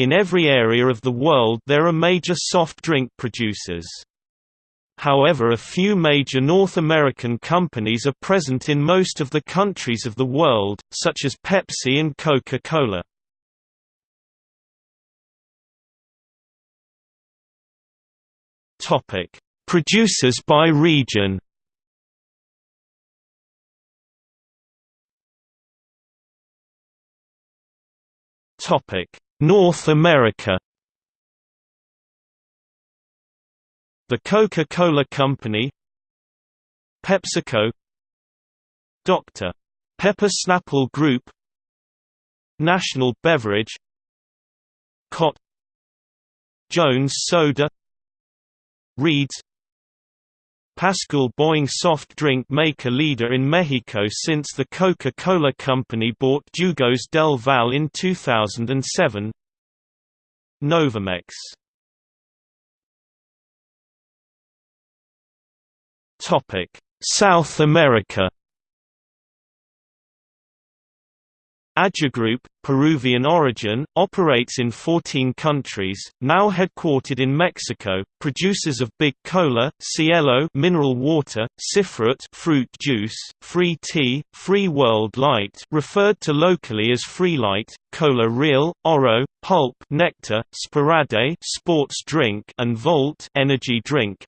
In every area of the world there are major soft drink producers. However a few major North American companies are present in most of the countries of the world, such as Pepsi and Coca-Cola. Producers by region North America. The Coca-Cola Company. PepsiCo. Dr. Pepper Snapple Group. National Beverage. Cott Jones Soda. Reed's Pascual Boing soft drink maker leader in Mexico since the Coca-Cola Company bought Jugos del Valle in 2007 Novamex South America Aje Group, Peruvian origin, operates in 14 countries, now headquartered in Mexico, producers of Big Cola, Cielo mineral water, Cifrut fruit juice, Free Tea, Free World Light referred to locally as Free Light, Cola Real, Oro, Pulp Nectar, Sporade sports drink and Volt energy drink,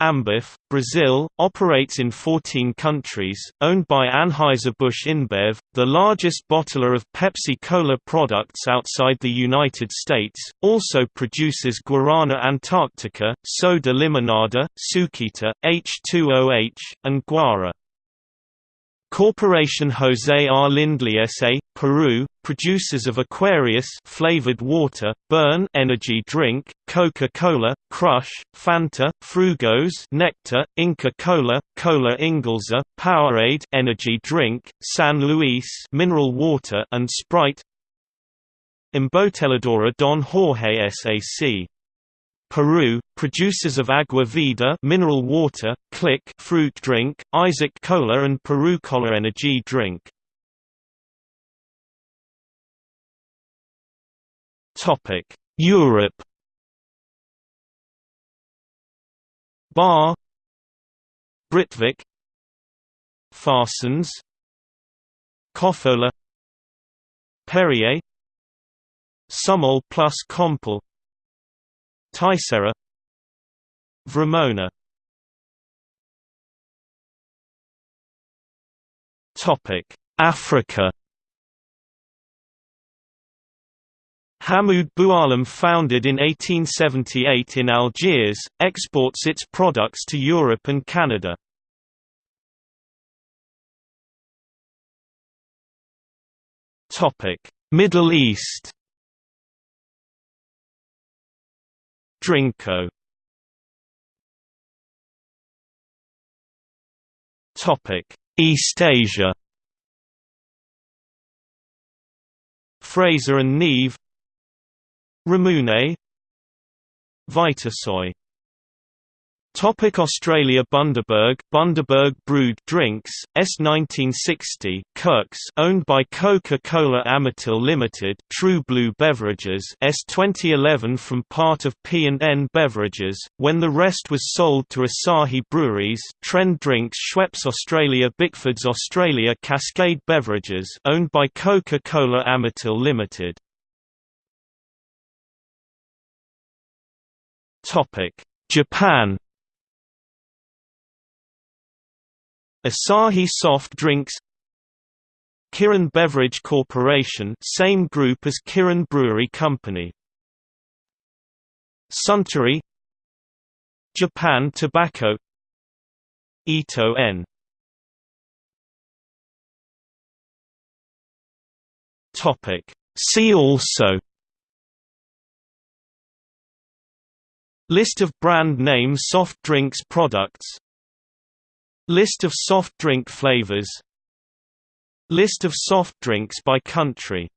Ambev, Brazil, operates in 14 countries, owned by Anheuser-Busch InBev, the largest bottler of Pepsi-Cola products outside the United States, also produces Guarana Antarctica, Soda Limonada, Sukita, H2OH, and Guara. Corporation José R. Lindley S.A., Peru, producers of Aquarius flavored water, Burn energy drink, Coca-Cola, Crush, Fanta, Frugos nectar, Inca Cola, Cola Inglesa, Powerade energy drink, San Luis mineral water and Sprite. Embotelladora Don Jorge S.A.C. Peru, producers of Agua Vida mineral water, Click fruit drink, Isaac Cola and Peru Cola energy drink. Topic: Europe. Barr. Britvic. Färsens Kofola Perrier. Sumol plus Compal Ticera Vremona Africa. Hamoud Boualem founded in 1878 in Algiers, exports its products to Europe and Canada. Middle East Drinko. East Asia. Fraser and Neave Ramune. Vitasoy Topic Australia Bundaberg Bundaberg brewed drinks S 1960 Kirks owned by Coca-Cola Amatil Limited True Blue Beverages S 2011 from part of P&N Beverages when the rest was sold to Asahi Breweries Trend Drinks Schweppes Australia Bickfords Australia Cascade Beverages owned by Coca-Cola Amatil Limited. Topic Japan Asahi Soft Drinks Kirin Beverage Corporation same group as Kirin Brewery Company. Suntory Japan Tobacco Ito En Topic. See also. List of brand name soft drinks products List of soft drink flavors. List of soft drinks by country